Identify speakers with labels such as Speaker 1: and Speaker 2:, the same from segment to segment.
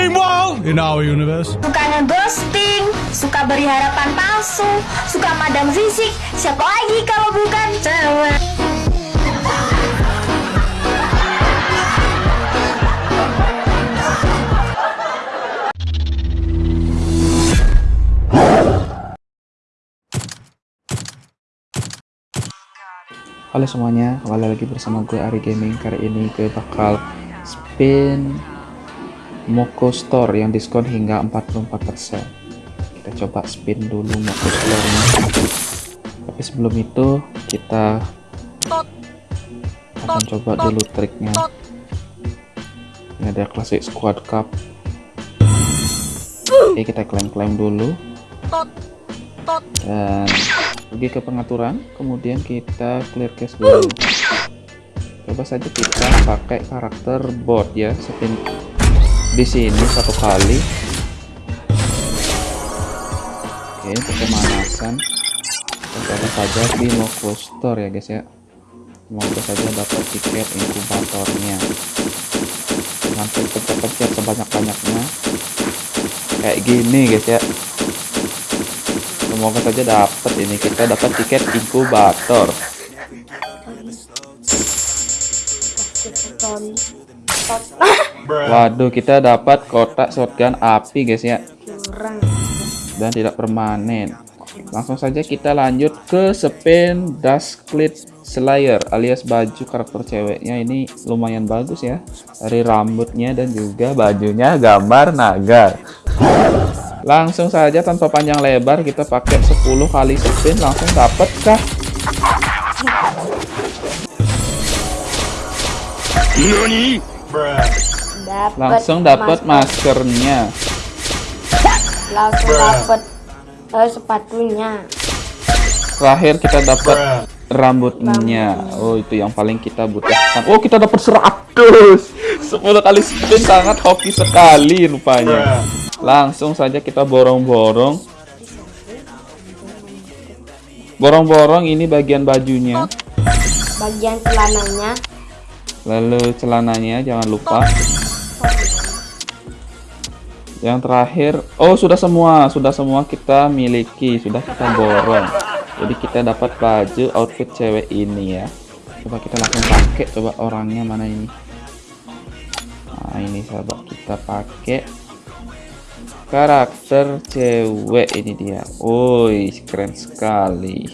Speaker 1: Meanwhile, in our universe,
Speaker 2: Suka ngeghosting, suka beri harapan palsu, suka madam fisik, siapa lagi kalau bukan cewek?
Speaker 3: Halo semuanya, kembali lagi bersama gue Ari Gaming. Kali ini gue bakal spin Moko Store yang diskon hingga 44%. Kita coba spin dulu Moko Store-nya. Tapi sebelum itu kita akan coba dulu triknya. Ini ada Classic Squad Cup. Oke, kita klaim-klaim dulu. Dan pergi ke pengaturan kemudian kita clear cache dulu coba saja kita pakai karakter bot ya spin di sini satu kali. Oke untuk pemanasan. Kita saja di Moko Store ya guys ya. Semoga saja dapat tiket inkubatornya. Nanti pencet-pencet sebanyak-banyaknya. Kayak gini guys ya. Semoga saja dapat ini. Kita dapat tiket inkubator waduh kita dapat kotak shotgun api guys ya. Dan tidak permanen. Langsung saja kita lanjut ke spin Dusklit Slayer alias baju karakter ceweknya. Ini lumayan bagus ya. Dari rambutnya dan juga bajunya gambar naga. Langsung saja tanpa panjang lebar kita pakai 10 kali spin. Langsung dapat kah langsung dapat maskernya.
Speaker 4: Langsung dapat uh, sepatunya.
Speaker 3: Terakhir kita dapat rambutnya. Oh itu yang paling kita butuhkan. Oh kita dapat 100 10 kali spin sangat hoki sekali rupanya. Langsung saja kita borong-borong. Borong-borong ini bagian bajunya.
Speaker 4: Bagian celananya
Speaker 3: lalu celananya jangan lupa. Yang terakhir oh sudah semua sudah semua kita miliki sudah kita borong. Jadi kita dapat baju outfit cewek ini ya. Coba kita langsung pakai coba orangnya mana ini? Nah ini sahabat kita pakai. Karakter cewek ini dia. Woi keren sekali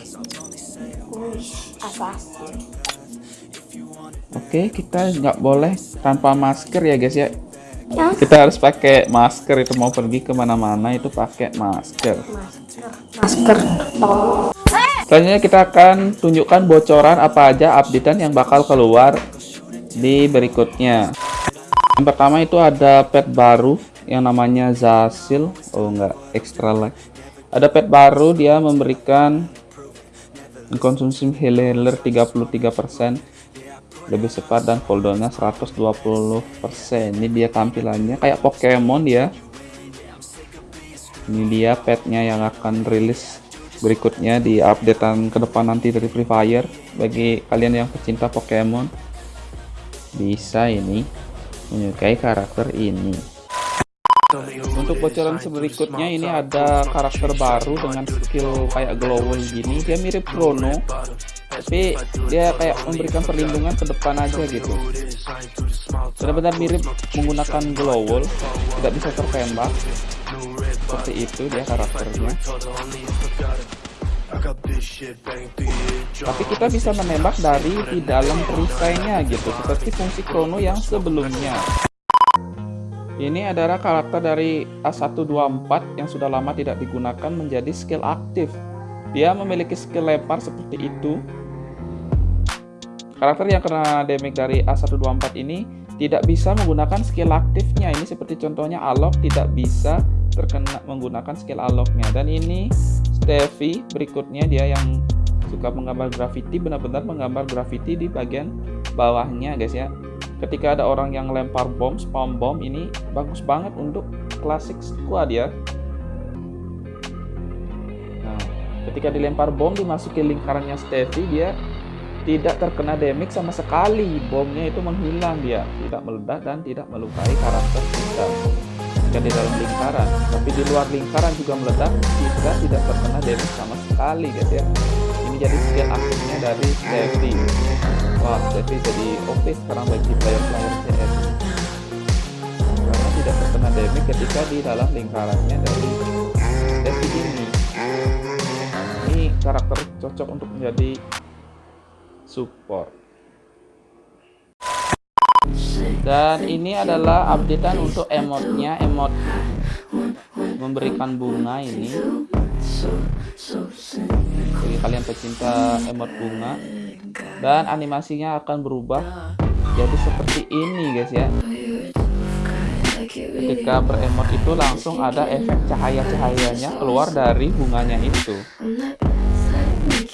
Speaker 3: oke kita nggak boleh tanpa masker ya guys ya.
Speaker 4: Ya.
Speaker 3: Kita harus pakai masker itu mau pergi ke mana-mana itu pakai masker.
Speaker 4: Masker. Tolong
Speaker 3: selanjutnya kita akan tunjukkan bocoran apa aja updatean yang bakal keluar di berikutnya. Yang pertama itu ada pet baru yang namanya Zasil. Oh enggak extra life ada pet baru dia memberikan konsumsi healer 33% lebih cepat dan cooldownnya 120% ini dia tampilannya kayak Pokemon dia ini dia petnya yang akan rilis berikutnya di updatean ke depan nanti dari Free Fire. Bagi kalian yang pecinta Pokemon bisa ini menyukai karakter ini. Untuk bocoran berikutnya ini ada karakter baru dengan skill kayak glowing gini. Dia mirip Chrono tapi dia kayak memberikan perlindungan ke depan aja gitu. Benar-benar mirip menggunakan glow wall tidak bisa tertembak. Seperti itu dia karakternya. Tapi kita bisa menembak dari di dalam perisainya gitu seperti fungsi Chrono yang sebelumnya. Ini adalah karakter dari A124 yang sudah lama tidak digunakan menjadi skill aktif. Dia memiliki skill lempar seperti itu Karakter yang kena damage dari A124 ini tidak bisa menggunakan skill aktifnya. Ini seperti contohnya Alok tidak bisa terkena menggunakan skill Aloknya. Dan ini Stevie berikutnya dia yang suka menggambar graffiti benar-benar menggambar graffiti di bagian bawahnya guys ya. Ketika ada orang yang lempar bom, spam bom ini bagus banget untuk klasik squad ya. Nah, ketika dilempar bom dimasuki lingkarannya Stevie dia tidak terkena damage sama sekali. Bomnya itu menghilang dia tidak meledak dan tidak melukai karakter kita. Ketika di dalam lingkaran tapi di luar lingkaran juga meledak kita tidak terkena damage sama sekali guys ya. Ini jadi skill aktifnya dari Steffi wah Steffi jadi OP sekarang bagi player-player CS karena tidak terkena damage ketika di dalam lingkarannya dari Steffi ini. Ini karakter cocok untuk menjadi support. Dan ini adalah updatean untuk emotnya emot memberikan bunga ini. Bagi kalian pecinta emot bunga. Dan animasinya akan berubah jadi seperti ini guys ya. Ketika beremot itu langsung ada efek cahaya-cahayanya keluar dari bunganya itu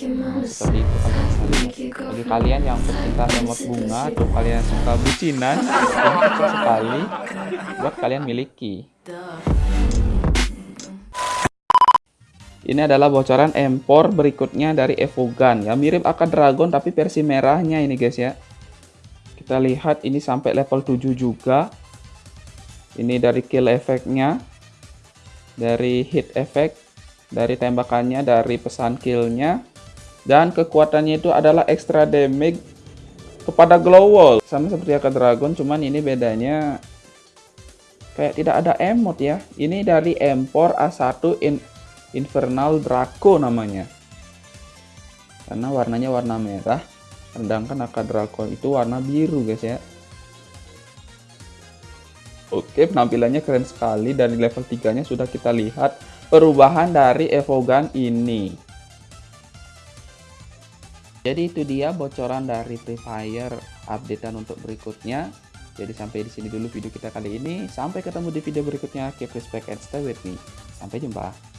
Speaker 3: seperti itu lihat. Bagi kalian yang pecinta emot bunga atau kalian suka bucinan, sekali buat kalian miliki. Ini adalah bocoran empor berikutnya dari Evogan ya mirip Aka Dragon tapi versi merahnya ini guys ya. Kita lihat ini sampai level 7 juga. Ini dari kill efeknya, dari hit effect, dari tembakannya, dari pesan killnya, dan kekuatannya itu adalah extra damage kepada glow wall. Sama seperti Aka Dragon cuman ini bedanya kayak tidak ada emot ya. Ini dari Empor A1 in Infernal Draco namanya. Karena warnanya warna merah sedangkan Aka Dragon itu warna biru guys ya. Oke penampilannya keren sekali dan level 3 nya sudah kita lihat perubahan dari Evogan ini jadi itu dia bocoran dari Free Fire updatean untuk berikutnya. Jadi sampai di sini dulu video kita kali ini. Sampai ketemu di video berikutnya. Keep respect and stay with me. Sampai jumpa.